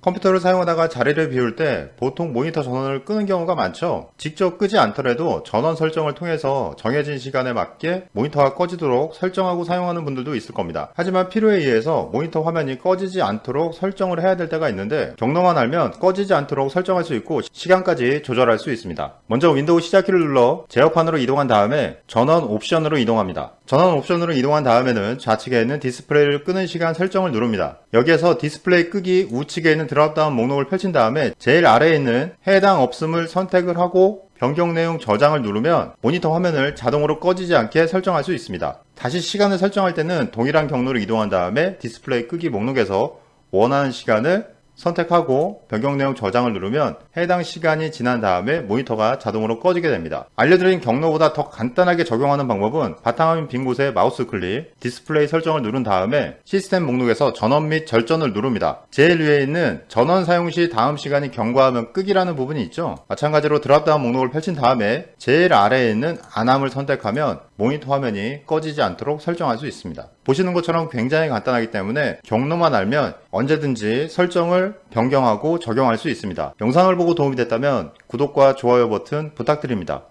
컴퓨터를 사용하다가 자리를 비울 때 보통 모니터 전원을 끄는 경우가 많죠. 직접 끄지 않더라도 전원 설정을 통해서 정해진 시간에 맞게 모니터가 꺼지도록 설정하고 사용하는 분들도 있을 겁니다. 하지만 필요에 의해서 모니터 화면이 꺼지지 않도록 설정을 해야 될 때가 있는데 경로만 알면 꺼지지 않도록 설정할 수 있고 시간까지 조절할 수 있습니다. 먼저 윈도우 시작키를 눌러 제어판으로 이동한 다음에 전원 옵션으로 이동합니다. 전원 옵션으로 이동한 다음에는 좌측에 있는 디스플레이를 끄는 시간 설정을 누릅니다. 여기에서 디스플레이 끄기 우측에 있는 dropdown 목록을 펼친 다음에 제일 아래에 있는 해당 없음을 선택을 하고 변경 내용 저장을 누르면 모니터 화면을 자동으로 꺼지지 않게 설정할 수 있습니다. 다시 시간을 설정할 때는 동일한 경로로 이동한 다음에 디스플레이 끄기 목록에서 원하는 시간을 선택하고 변경 내용 저장을 누르면 해당 시간이 지난 다음에 모니터가 자동으로 꺼지게 됩니다. 알려드린 경로보다 더 간단하게 적용하는 방법은 바탕화면 빈 곳에 마우스 클릭, 디스플레이 설정을 누른 다음에 시스템 목록에서 전원 및 절전을 누릅니다. 제일 위에 있는 전원 사용 시 다음 시간이 경과하면 끄기라는 부분이 있죠. 마찬가지로 dropdown 목록을 펼친 다음에 제일 아래에 있는 안함을 선택하면 모니터 화면이 꺼지지 않도록 설정할 수 있습니다. 보시는 것처럼 굉장히 간단하기 때문에 경로만 알면 언제든지 설정을 변경하고 적용할 수 있습니다. 영상을 보고 도움이 됐다면 구독과 좋아요 버튼 부탁드립니다.